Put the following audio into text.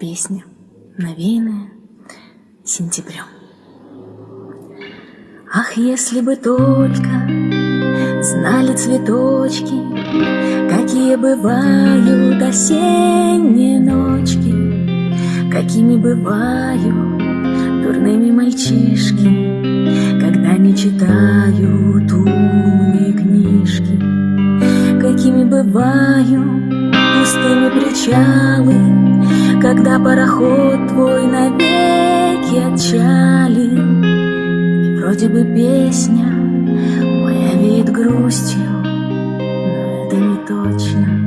Песня, навеянная сентябрем. Ах, если бы только знали цветочки, Какие бывают осенние ночки, Какими бывают дурными мальчишки, Когда не читают умные книжки, Какими бывают пустыми причалы, когда пароход твой навеки отчали, И вроде бы песня моя веет грустью Но это не точно.